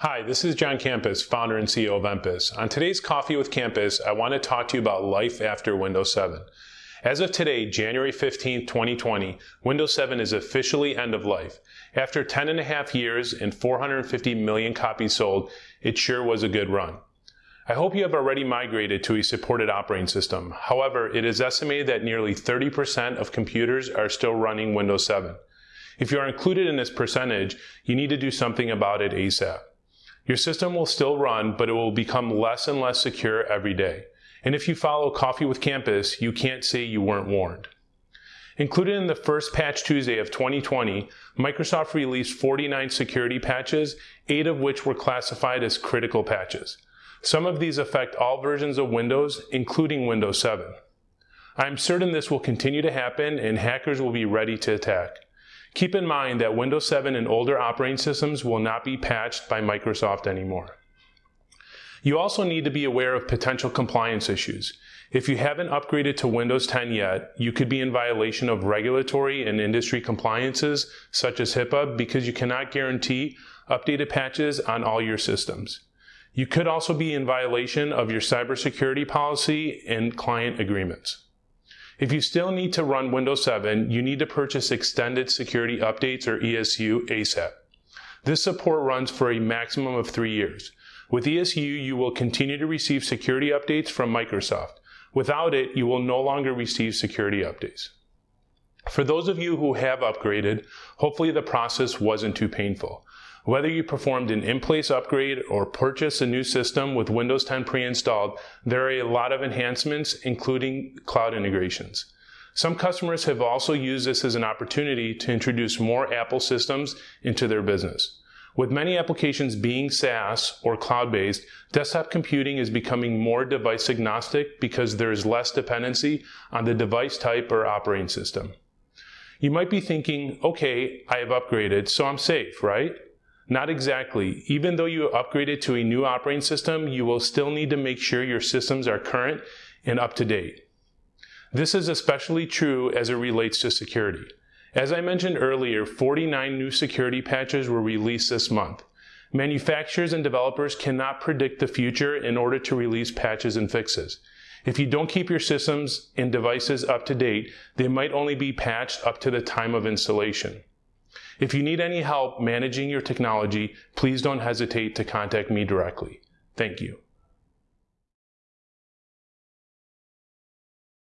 Hi, this is John Campus, founder and CEO of Empus. On today's Coffee with Campus, I want to talk to you about life after Windows 7. As of today, January 15, 2020, Windows 7 is officially end of life. After 10 and a half years and 450 million copies sold, it sure was a good run. I hope you have already migrated to a supported operating system. However, it is estimated that nearly 30% of computers are still running Windows 7. If you are included in this percentage, you need to do something about it ASAP. Your system will still run, but it will become less and less secure every day. And if you follow Coffee with Campus, you can't say you weren't warned. Included in the first Patch Tuesday of 2020, Microsoft released 49 security patches, eight of which were classified as critical patches. Some of these affect all versions of Windows, including Windows 7. I'm certain this will continue to happen and hackers will be ready to attack. Keep in mind that Windows 7 and older operating systems will not be patched by Microsoft anymore. You also need to be aware of potential compliance issues. If you haven't upgraded to Windows 10 yet, you could be in violation of regulatory and industry compliances such as HIPAA because you cannot guarantee updated patches on all your systems. You could also be in violation of your cybersecurity policy and client agreements. If you still need to run Windows 7, you need to purchase Extended Security Updates or ESU ASAP. This support runs for a maximum of three years. With ESU, you will continue to receive security updates from Microsoft. Without it, you will no longer receive security updates. For those of you who have upgraded, hopefully the process wasn't too painful. Whether you performed an in-place upgrade or purchased a new system with Windows 10 pre-installed, there are a lot of enhancements, including cloud integrations. Some customers have also used this as an opportunity to introduce more Apple systems into their business. With many applications being SaaS or cloud-based, desktop computing is becoming more device agnostic because there is less dependency on the device type or operating system. You might be thinking, okay, I have upgraded, so I'm safe, right? Not exactly. Even though you upgraded to a new operating system, you will still need to make sure your systems are current and up to date. This is especially true as it relates to security. As I mentioned earlier, 49 new security patches were released this month. Manufacturers and developers cannot predict the future in order to release patches and fixes. If you don't keep your systems and devices up to date, they might only be patched up to the time of installation. If you need any help managing your technology, please don't hesitate to contact me directly. Thank you.